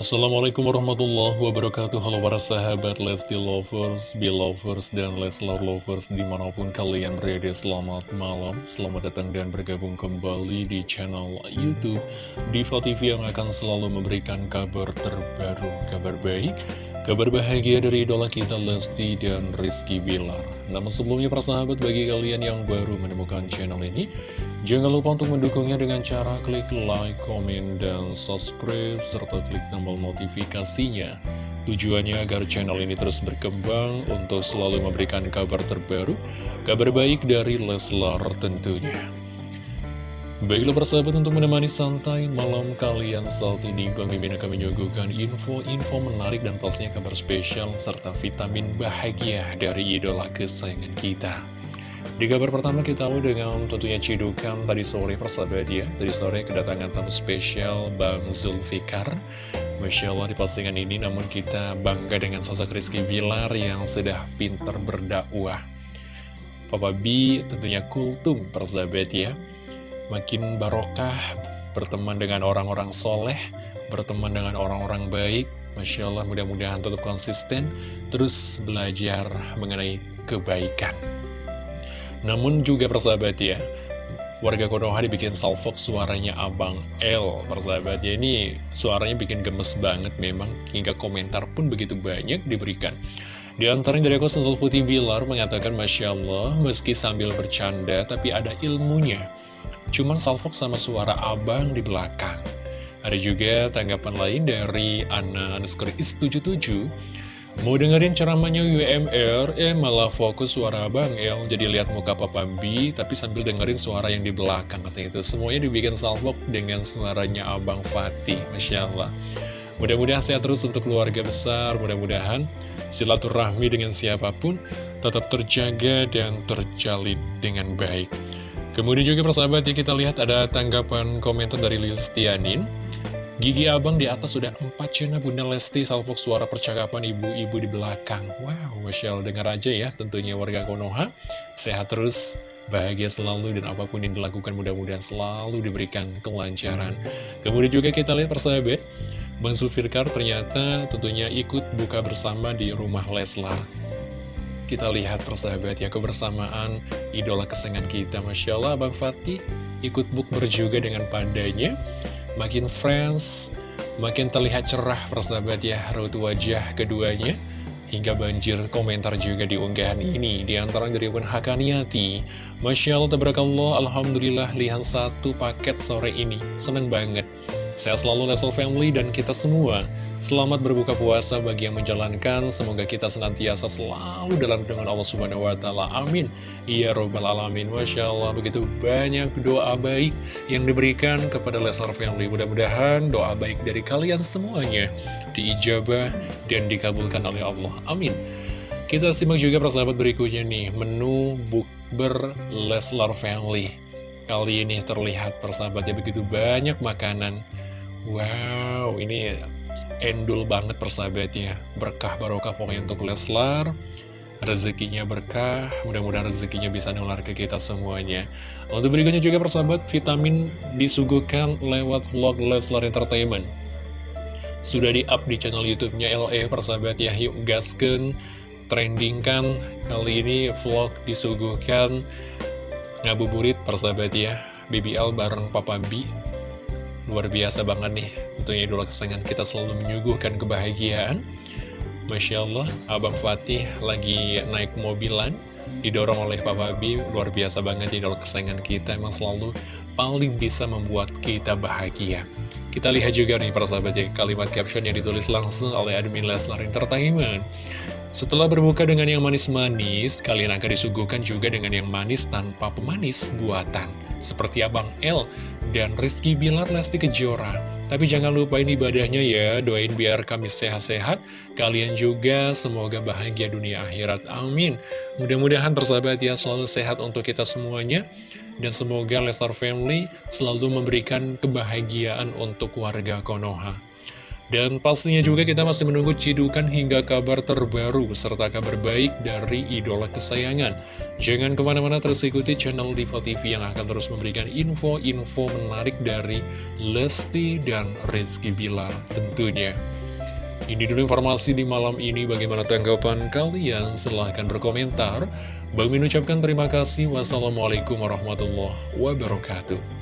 Assalamualaikum warahmatullahi wabarakatuh. Halo para sahabat Lesti Lovers, Belovers, dan Leslar Lovers Di mana pun kalian berada selamat malam. Selamat datang dan bergabung kembali di channel Youtube Diva TV yang akan selalu memberikan kabar terbaru Kabar baik, kabar bahagia dari idola kita Lesti dan Rizky Bilar Namun sebelumnya para sahabat bagi kalian yang baru menemukan channel ini Jangan lupa untuk mendukungnya dengan cara klik like, komen, dan subscribe, serta klik tombol notifikasinya. Tujuannya agar channel ini terus berkembang untuk selalu memberikan kabar terbaru, kabar baik dari Leslar tentunya. Baiklah persahabat untuk menemani santai malam kalian saat ini Bang Mimin akan menyuguhkan info-info menarik dan pastinya kabar spesial serta vitamin bahagia dari idola kesayangan kita. Di kabar pertama kita tahu dengan tentunya cidukan tadi sore persahabat ya. Tadi sore kedatangan tamu spesial Bang Zulfikar. Masya Allah di postingan ini namun kita bangga dengan sosok Rizky Bilar yang sudah pintar berdakwah. Papa B tentunya kultum persahabat ya Makin barokah berteman dengan orang-orang soleh Berteman dengan orang-orang baik. Masya Allah mudah-mudahan tetap konsisten Terus belajar mengenai kebaikan. Namun juga persahabat ya Warga Konoha dibikin salfok suaranya Abang L Persahabat ya ini suaranya bikin gemes banget memang. Hingga komentar pun begitu banyak diberikan. Di antaranya dari aku Sentul Putih Bilar mengatakan Masya Allah meski sambil bercanda tapi ada ilmunya Cuman salfok sama suara abang di belakang Ada juga tanggapan lain dari Ana Nuskuri Is77 Mau dengerin ceramahnya UMR, eh malah fokus suara Bang El, jadi lihat muka Papa B, tapi sambil dengerin suara yang di belakang katanya itu. Semuanya dibikin salvok dengan suaranya Abang Fatih, Masya Allah. Mudah-mudahan sehat terus untuk keluarga besar, mudah-mudahan silaturahmi dengan siapa pun tetap terjaga dan terjalin dengan baik. Kemudian juga persahabat ya kita lihat ada tanggapan komentar dari Lil Stianin. Gigi abang di atas sudah empat cina Bunda Lesti salvok suara percakapan ibu-ibu di belakang. Wow, Allah dengar aja ya tentunya warga Konoha. Sehat terus, bahagia selalu dan apa pun yang dilakukan mudah-mudahan selalu diberikan kelancaran. Kemudian juga kita lihat persahabat, Bang Zulfikar ternyata tentunya ikut buka bersama di rumah Leslar. Kita lihat persahabat ya kebersamaan idola kesenangan kita. Masya Allah. Bang Fatih ikut bukber juga dengan pandanya makin friends, makin terlihat cerah persahabat ya raut wajah keduanya. Hingga banjir komentar juga di unggahan ini. Di antara dari Wan Hakaniati. Masya Allah, Alhamdulillah Lihat satu paket sore ini. Seneng banget Saya selalu Lesel Family dan kita semua Selamat berbuka puasa bagi yang menjalankan. Semoga kita senantiasa selalu dalam dengan Allah Subhanahu wa Ta'ala. Amin. Ya Robbal 'Alamin. Masya Allah, begitu banyak doa baik yang diberikan kepada Leslar Family. Mudah-mudahan doa baik dari kalian semuanya diijabah dan dikabulkan oleh Allah. Amin. Kita simak juga persahabat berikutnya nih, menu bukber Leslar Family. Kali ini terlihat persahabatnya begitu banyak makanan. Wow, ini endul banget persahabatnya. Berkah barokah pokoknya untuk Leslar. Rezekinya berkah. Mudah-mudahan rezekinya bisa nular ke kita semuanya. Untuk berikutnya juga persahabat vitamin disuguhkan lewat vlog Leslar Entertainment. Sudah di up di channel youtube-nya LE persahabat ya. Yuk gasken trending kan kali ini vlog disuguhkan. Ngabuburit persahabat ya. BBL bareng Papa B Luar biasa banget nih, tentunya idola kesayangan kita selalu menyuguhkan kebahagiaan. Masya Allah, Abang Fatih lagi naik mobilan, didorong oleh Papa B, luar biasa banget idola kesayangan kita, emang selalu paling bisa membuat kita bahagia. Kita lihat juga nih para sahabat ya, kalimat caption yang ditulis langsung oleh admin Leslar Entertainment. Setelah berbuka dengan yang manis-manis, kalian akan disuguhkan juga dengan yang manis tanpa pemanis buatan. Seperti Abang L dan Rizky Bilar Lesti Kejora. Tapi jangan lupain ibadahnya ya, doain biar kami sehat-sehat, kalian juga semoga bahagia dunia akhirat. Amin. Mudah-mudahan persahabat ya selalu sehat untuk kita semuanya. Dan semoga Lestar Family selalu memberikan kebahagiaan untuk warga Konoha. Dan pastinya juga kita masih menunggu cidukan hingga kabar terbaru serta kabar baik dari idola kesayangan. Jangan ke mana-mana terus ikuti channel Diva TV yang akan terus memberikan info-info menarik dari Lesti dan Rizky Bilar tentunya. Ini dulu informasi di malam ini. Bagaimana tanggapan kalian? Silahkan berkomentar. Bang Min ucapkan terima kasih. Wassalamualaikum warahmatullahi wabarakatuh.